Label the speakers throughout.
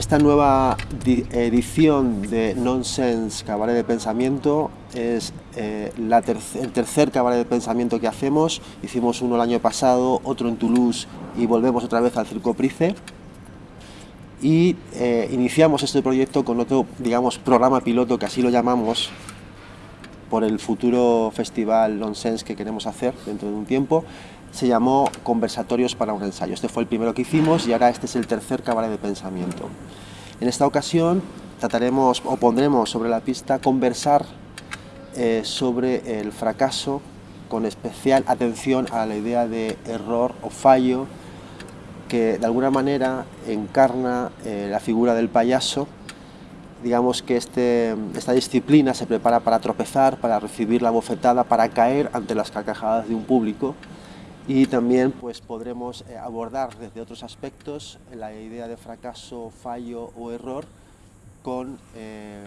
Speaker 1: Esta nueva edición de Nonsense Cabaret de Pensamiento es eh, el tercer cabaret de pensamiento que hacemos. Hicimos uno el año pasado, otro en Toulouse y volvemos otra vez al Circo Price. Y eh, iniciamos este proyecto con otro, digamos, programa piloto, que así lo llamamos, por el futuro festival Nonsense que queremos hacer dentro de un tiempo, se llamó Conversatorios para un ensayo. Este fue el primero que hicimos y ahora este es el tercer cabaret de pensamiento. En esta ocasión trataremos o pondremos sobre la pista conversar eh, sobre el fracaso con especial atención a la idea de error o fallo que de alguna manera encarna eh, la figura del payaso digamos que este, esta disciplina se prepara para tropezar, para recibir la bofetada, para caer ante las carcajadas de un público y también pues, podremos eh, abordar desde otros aspectos la idea de fracaso, fallo o error con eh,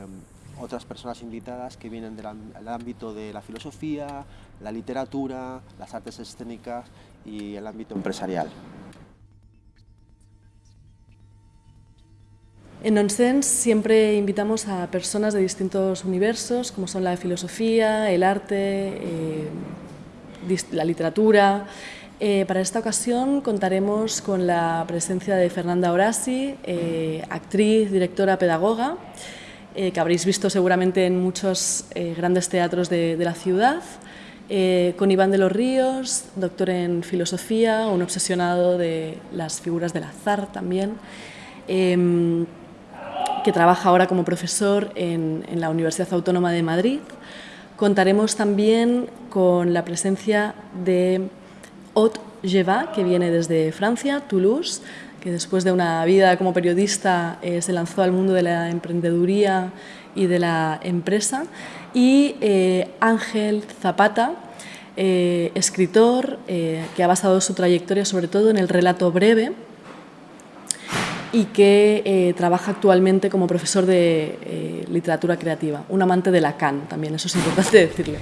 Speaker 1: otras personas invitadas que vienen del ámbito de la filosofía, la literatura, las artes escénicas y el ámbito empresarial.
Speaker 2: En Nonsense siempre invitamos a personas de distintos universos, como son la filosofía, el arte, eh, la literatura. Eh, para esta ocasión contaremos con la presencia de Fernanda Orasi, eh, actriz, directora, pedagoga, que habréis visto seguramente en muchos grandes teatros de, de la ciudad, con Iván de los Ríos, doctor en filosofía, un obsesionado de las figuras del azar también, em, que trabaja ahora como profesor en, la Universidad Autónoma de Madrid. Contaremos también con la presencia de Haute Jeva, que viene desde Francia, Toulouse, que después de una vida como periodista eh, se lanzó al mundo de la emprendeduría y de la empresa, y eh, Ángel Zapata, eh, escritor que ha basado su trayectoria sobre todo en el relato breve, y que eh, trabaja actualmente como profesor de eh, literatura creativa, un amante de Lacan también, eso es importante decirlo.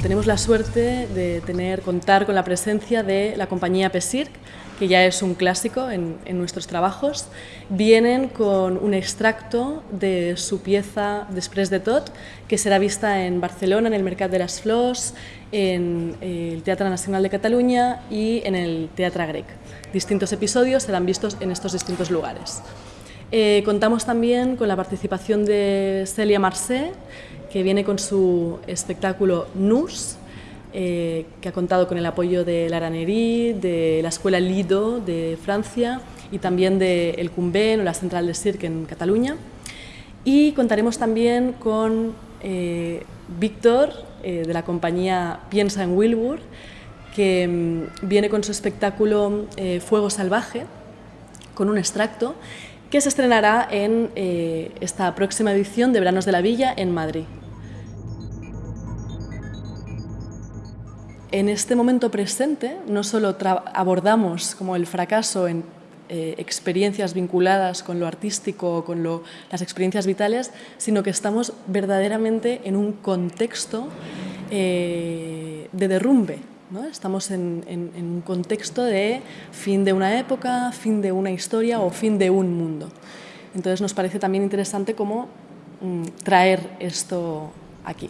Speaker 2: Tenemos la suerte de tener, contar con la presencia de la compañía Pesirc, que ya es un clásico en, nuestros trabajos. Vienen con un extracto de su pieza Després de tot, que será vista en Barcelona, en el Mercat de las Flors, en eh, el Teatro Nacional de Cataluña y en el Teatro Grec. Distintos episodios serán vistos en estos distintos lugares. Eh, contamos también con la participación de Celia Marcé, que viene con su espectáculo NUS, eh, que ha contado con el apoyo de la Aranerí, de la Escuela Lido de Francia y también de El Cumben o la Central de Cirque en Cataluña. Y contaremos también con eh, Víctor, eh, de la compañía Piensa en Wilbur, que mm, viene con su espectáculo Fuego Salvaje, con un extracto, que se estrenará en esta próxima edición de Veranos de la Villa en Madrid. En este momento presente no solo abordamos como el fracaso en eh, experiencias vinculadas con lo artístico o con las experiencias vitales, sino que estamos verdaderamente en un contexto eh, de derrumbe. ¿no? Estamos en, un contexto de fin de una época, fin de una historia o fin de un mundo. Entonces nos parece también interesante cómo mm, traer esto aquí.